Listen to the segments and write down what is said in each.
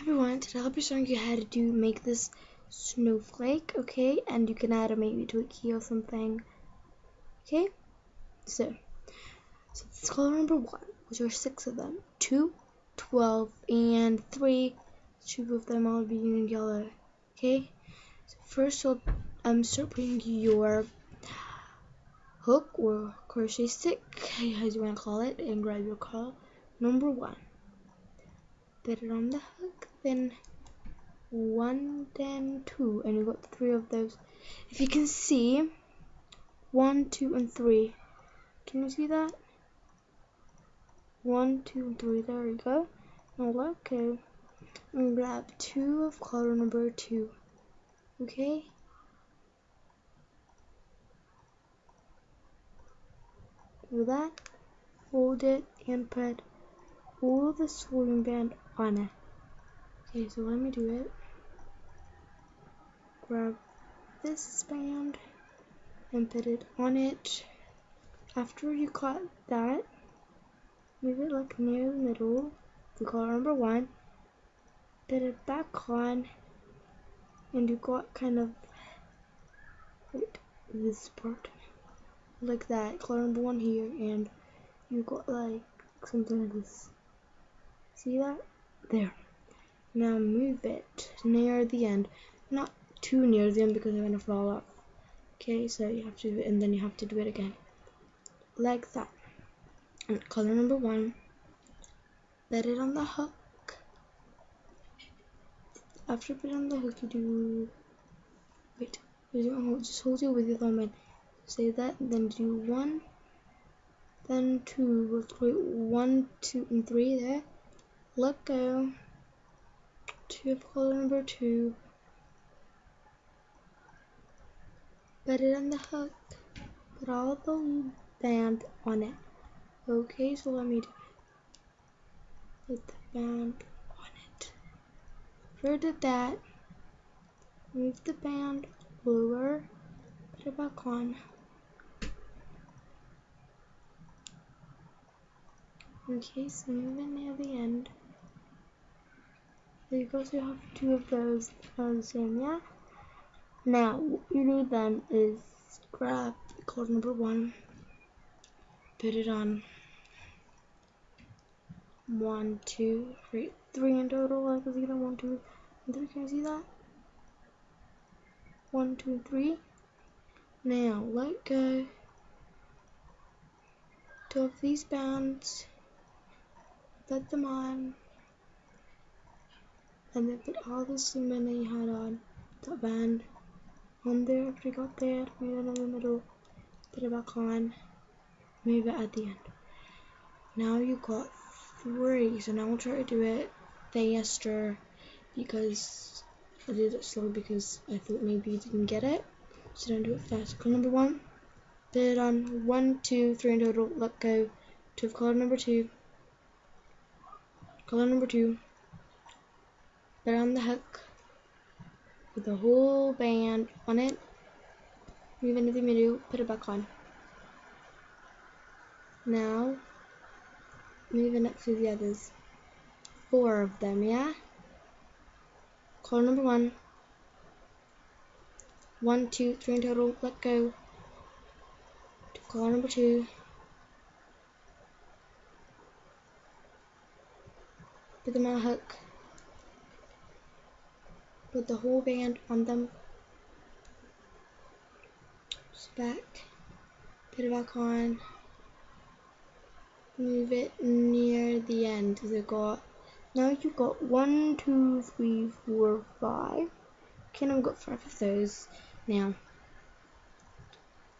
everyone, today I'll be showing you how to do make this snowflake, okay? And you can add a maybe to a key or something. Okay? So, so this is color number one, which are six of them. Two, twelve, and three. Two of them all being yellow. Okay? So first you'll um start putting your hook or crochet stick, as you want to call it, and grab your color number one. Put it on the hook then one, then two, and you got three of those. If you can see, one, two, and three. Can you see that? One, two, three. There we go. Go and grab two of color number two. Okay? Do that. Hold it and put all the sewing band on it. Okay, so let me do it. Grab this band and put it on it. After you cut that, move it like near the middle, the color number one, put it back on, and you got kind of wait, this part like that, color number one here, and you got like something like this. See that? There. Now move it near the end. Not too near the end because they're to fall off. Okay, so you have to, do it and then you have to do it again. Like that. And color number one. Put it on the hook. After put it on the hook, you do, wait, just hold it with your thumb and say that, then do one, then two, we'll create one, two, and three there. Let go of color number two. Put it on the hook. Put all the band on it. Okay, so let me do it. put the band on it. Did that, move the band lower, put it back on. Okay, so move it near the end. Because you also have two of those the same, yeah? Now, what you do then is grab card number one, put it on one, two, three, three in total. I see that one, two, three. Can you see that? One, two, three. Now, let go. Of these bands, put them on and then put all the cement that you had on that band on there after you got there, move it in the middle, put it back on, move it at the end. Now you got three, so now we'll try to do it faster because I did it slow because I thought maybe you didn't get it. So don't do it fast. Call number one, put it on one, two, three in total, let go. To color number two, color number two, put on the hook with the whole band on it. Move into the middle, put it back on. Now, moving up to the others. Four of them, yeah? Call number one. One, two, three in total, let go. To call number two. Put them on a hook put the whole band on them. Back, put it back on, move it near the end. So got now you've got one, two, three, four, five. Okay, I've got five of those. Now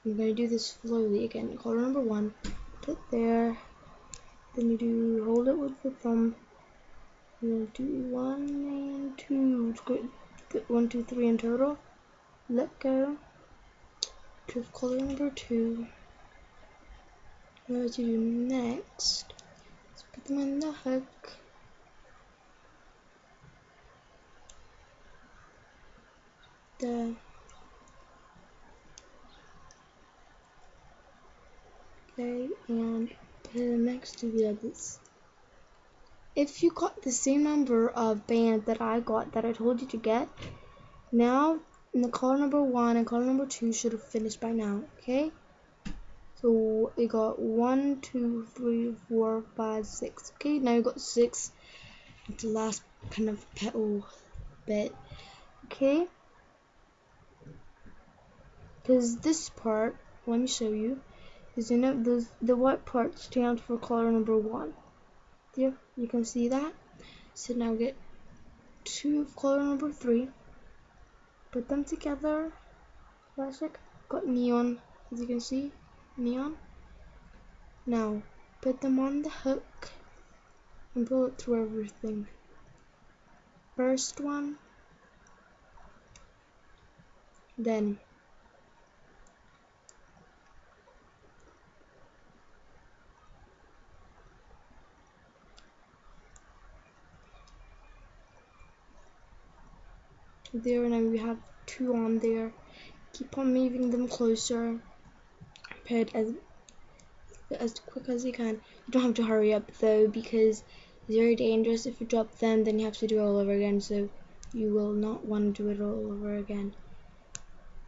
I'm gonna do this slowly again. Color number one, put there. Then you do hold it with the thumb. You'll do one and two. Good one, two, three in total. Let go. To color number two. What to do next? Let's put them on the hook. The okay, and put them next to the others. If you got the same number of bands that I got that I told you to get, now in the color number one and color number two should have finished by now, okay? So we got one, two, three, four, five, six. Okay, now we got six. It's The last kind of petal bit. Okay. Because this part, let me show you, is you know the the white part stands for color number one. There, you can see that. So now get two of color number three. Put them together. Classic. Got neon, as you can see neon. Now, put them on the hook and pull it through everything. First one, then there now we have two on there keep on moving them closer put as as quick as you can. You don't have to hurry up though because it's very dangerous. If you drop them, then you have to do it all over again. So you will not want to do it all over again.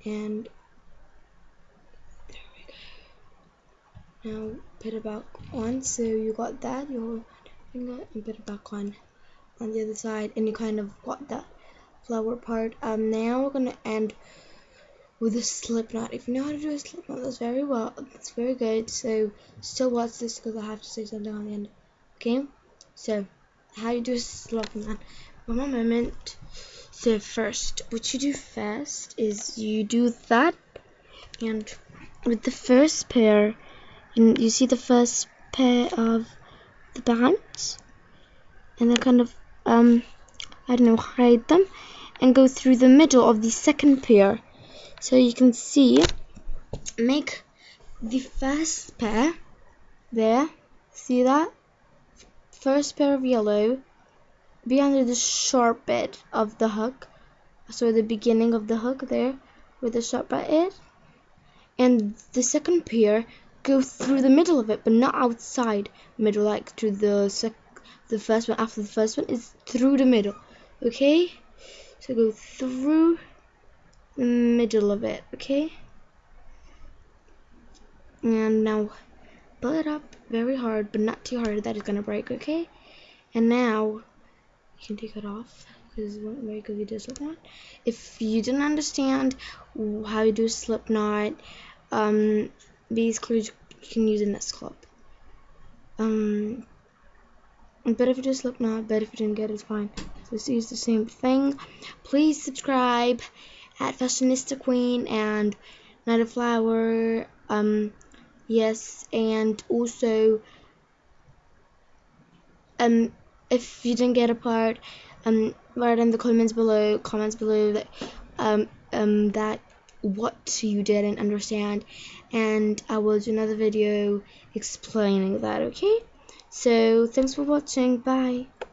And there we go. Now put it back on. So you got that. Your finger and put it back on on the other side, and you kind of got that flower part. Um, now we're gonna end with a slip knot. If you know how to do a slip knot, that's very well. That's very good. So still watch this because I have to say something on the end. Okay. So how you do a slip knot? One moment. So first, what you do first is you do that, and with the first pair, you, you see the first pair of the bands, and then kind of um I don't know hide them, and go through the middle of the second pair. So you can see make the first pair there. See that? First pair of yellow. Be under the sharp bit of the hook. So the beginning of the hook there where the sharp bit. Is and the second pair go through the middle of it but not outside middle like through the sec the first one after the first one is through the middle. Okay so go through the middle of it, okay? And now pull it up very hard, but not too hard that it's gonna break, okay? And now you can take it off because it won't break if you do. If you didn't understand how you do slip knot, um, basically you can use in this club. Um, but if you just slip not, but if you didn't get it, it's fine. So is the same thing. Please subscribe at Fashionista Queen and Night of Flower. Um, yes, and also, um, if you didn't get a part, um, write in the comments below, comments below that, um, um, that what you didn't understand, and I will do another video explaining that. Okay. So thanks for watching. Bye.